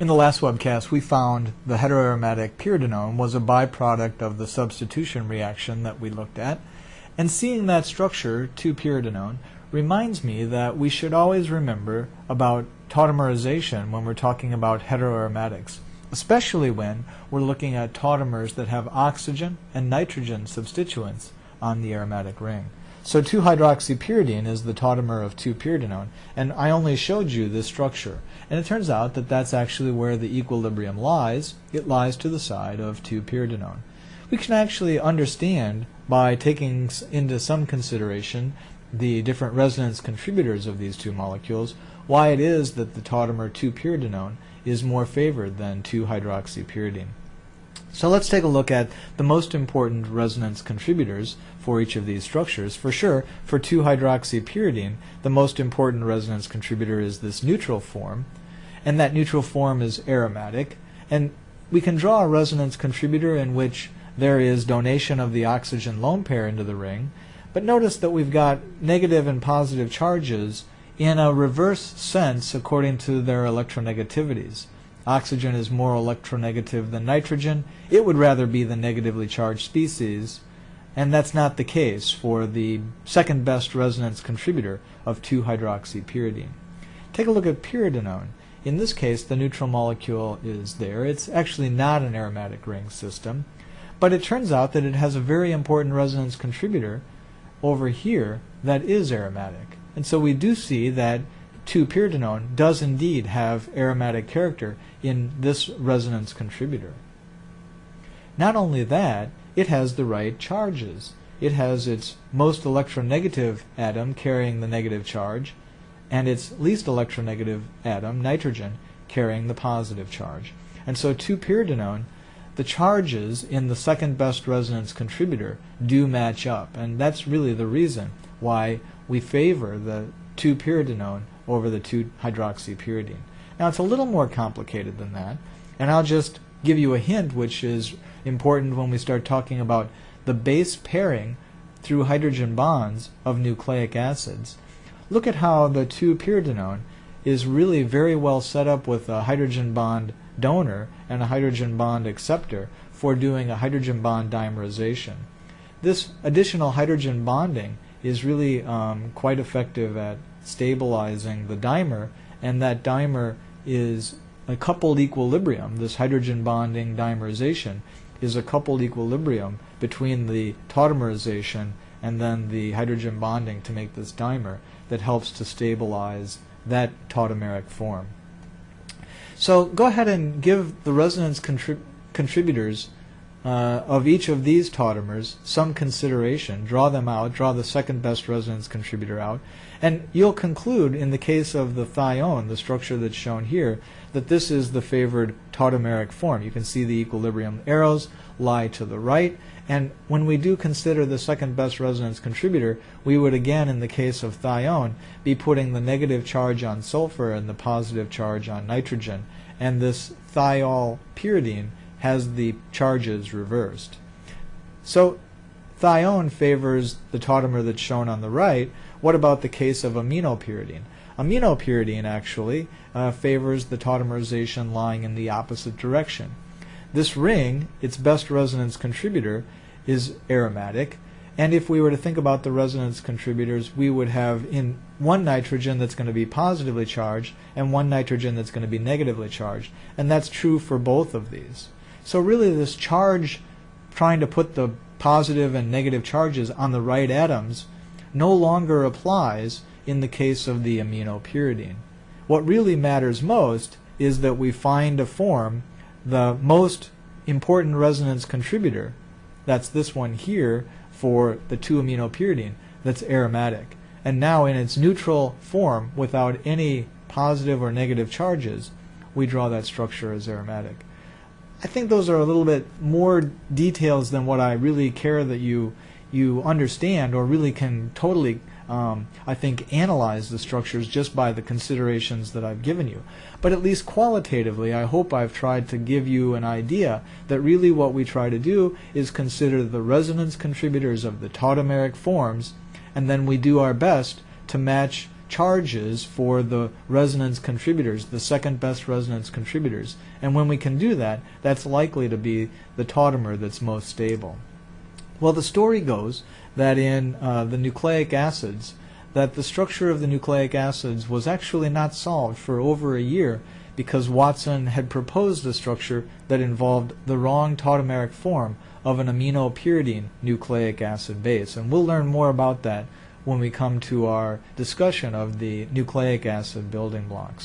In the last webcast, we found the heteroaromatic pyridinone was a byproduct of the substitution reaction that we looked at. And seeing that structure, 2-pyridinone, reminds me that we should always remember about tautomerization when we're talking about heteroaromatics, especially when we're looking at tautomers that have oxygen and nitrogen substituents on the aromatic ring. So 2-hydroxypyridine is the tautomer of 2-pyridinone, and I only showed you this structure. And it turns out that that's actually where the equilibrium lies. It lies to the side of 2-pyridinone. We can actually understand by taking into some consideration the different resonance contributors of these two molecules why it is that the tautomer 2-pyridinone is more favored than 2-hydroxypyridine. So let's take a look at the most important resonance contributors for each of these structures. For sure, for 2-hydroxypyridine, the most important resonance contributor is this neutral form, and that neutral form is aromatic. And we can draw a resonance contributor in which there is donation of the oxygen lone pair into the ring, but notice that we've got negative and positive charges in a reverse sense according to their electronegativities. Oxygen is more electronegative than nitrogen. It would rather be the negatively charged species, and that's not the case for the second best resonance contributor of 2-hydroxypyridine. Take a look at pyridinone. In this case, the neutral molecule is there. It's actually not an aromatic ring system, but it turns out that it has a very important resonance contributor over here that is aromatic. And so we do see that 2-pyridinone does indeed have aromatic character in this resonance contributor. Not only that, it has the right charges. It has its most electronegative atom carrying the negative charge, and its least electronegative atom, nitrogen, carrying the positive charge. And so 2-pyridinone, the charges in the second best resonance contributor do match up, and that's really the reason why we favor the 2-pyridinone over the 2-hydroxypyridine. Now it's a little more complicated than that, and I'll just give you a hint which is important when we start talking about the base pairing through hydrogen bonds of nucleic acids. Look at how the 2-pyridinone is really very well set up with a hydrogen bond donor and a hydrogen bond acceptor for doing a hydrogen bond dimerization. This additional hydrogen bonding is really um, quite effective at stabilizing the dimer, and that dimer is a coupled equilibrium. This hydrogen bonding dimerization is a coupled equilibrium between the tautomerization and then the hydrogen bonding to make this dimer that helps to stabilize that tautomeric form. So go ahead and give the resonance contrib contributors uh, of each of these tautomers some consideration. Draw them out, draw the second best resonance contributor out, and you'll conclude in the case of the thione, the structure that's shown here, that this is the favored tautomeric form. You can see the equilibrium arrows lie to the right, and when we do consider the second best resonance contributor, we would again, in the case of thione, be putting the negative charge on sulfur and the positive charge on nitrogen, and this thiol pyridine has the charges reversed. So thione favors the tautomer that's shown on the right. What about the case of aminopyridine? Aminopyridine actually uh, favors the tautomerization lying in the opposite direction. This ring, its best resonance contributor, is aromatic, and if we were to think about the resonance contributors, we would have in one nitrogen that's going to be positively charged and one nitrogen that's going to be negatively charged. And that's true for both of these. So really this charge trying to put the positive and negative charges on the right atoms no longer applies in the case of the aminopyridine. What really matters most is that we find a form, the most important resonance contributor, that's this one here for the 2-aminopyridine, that's aromatic. And now in its neutral form, without any positive or negative charges, we draw that structure as aromatic. I think those are a little bit more details than what I really care that you you understand or really can totally um, I think analyze the structures just by the considerations that I've given you. But at least qualitatively, I hope I've tried to give you an idea that really what we try to do is consider the resonance contributors of the tautomeric forms, and then we do our best to match charges for the resonance contributors, the second best resonance contributors. And when we can do that, that's likely to be the tautomer that's most stable. Well, the story goes that in uh, the nucleic acids, that the structure of the nucleic acids was actually not solved for over a year because Watson had proposed a structure that involved the wrong tautomeric form of an aminopyridine nucleic acid base. And we'll learn more about that when we come to our discussion of the nucleic acid building blocks.